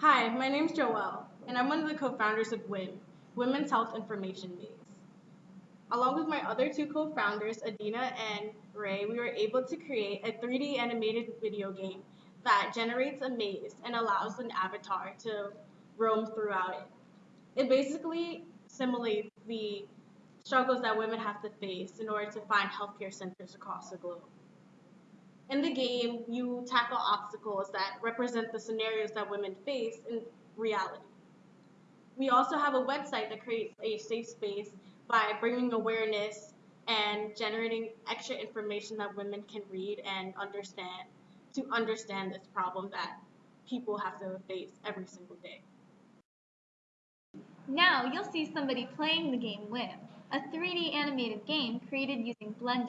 Hi, my name is Joelle, and I'm one of the co-founders of WHIM, Women's Health Information Maze. Along with my other two co-founders, Adina and Ray, we were able to create a 3D animated video game that generates a maze and allows an avatar to roam throughout it. It basically simulates the struggles that women have to face in order to find healthcare centers across the globe. In the game, you tackle obstacles that represent the scenarios that women face in reality. We also have a website that creates a safe space by bringing awareness and generating extra information that women can read and understand to understand this problem that people have to face every single day. Now you'll see somebody playing the game WHIM, a 3D animated game created using Blender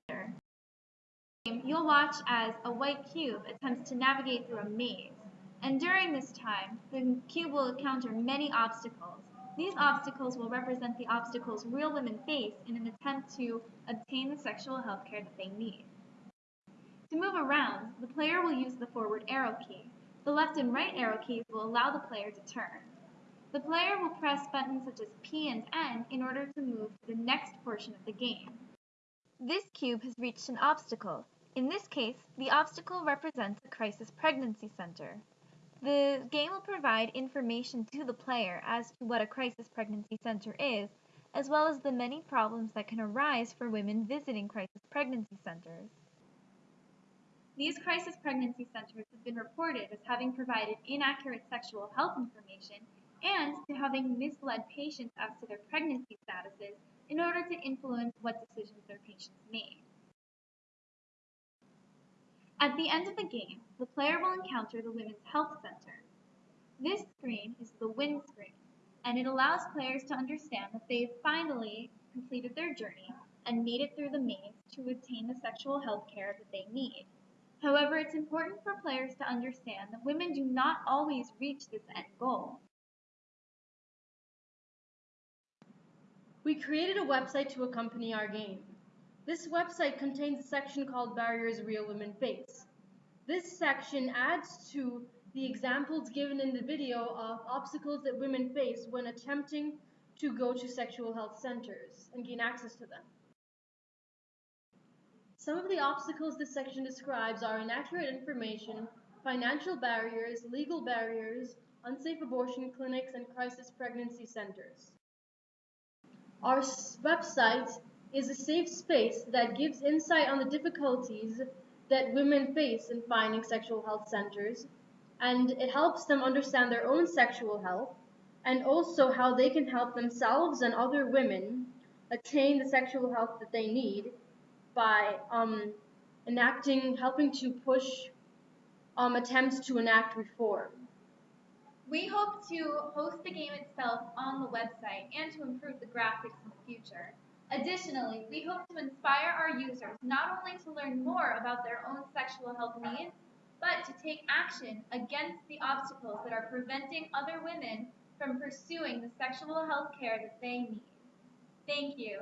you'll watch as a white cube attempts to navigate through a maze. And during this time, the cube will encounter many obstacles. These obstacles will represent the obstacles real women face in an attempt to obtain the sexual health care that they need. To move around, the player will use the forward arrow key. The left and right arrow keys will allow the player to turn. The player will press buttons such as P and N in order to move to the next portion of the game. This cube has reached an obstacle. In this case, the obstacle represents a crisis pregnancy center. The game will provide information to the player as to what a crisis pregnancy center is, as well as the many problems that can arise for women visiting crisis pregnancy centers. These crisis pregnancy centers have been reported as having provided inaccurate sexual health information and to having misled patients as to their pregnancy statuses in order to influence what decisions their patients made. At the end of the game, the player will encounter the Women's Health Center. This screen is the win screen, and it allows players to understand that they've finally completed their journey and made it through the maze to obtain the sexual health care that they need. However, it's important for players to understand that women do not always reach this end goal. We created a website to accompany our game. This website contains a section called Barriers Real Women Face. This section adds to the examples given in the video of obstacles that women face when attempting to go to sexual health centers and gain access to them. Some of the obstacles this section describes are inaccurate information, financial barriers, legal barriers, unsafe abortion clinics, and crisis pregnancy centers. Our website is a safe space that gives insight on the difficulties that women face in finding sexual health centers, and it helps them understand their own sexual health and also how they can help themselves and other women attain the sexual health that they need by um, enacting, helping to push um, attempts to enact reform. We hope to host the game itself on the website and to improve the graphics in the future. Additionally, we hope to inspire our users not only to learn more about their own sexual health needs, but to take action against the obstacles that are preventing other women from pursuing the sexual health care that they need. Thank you.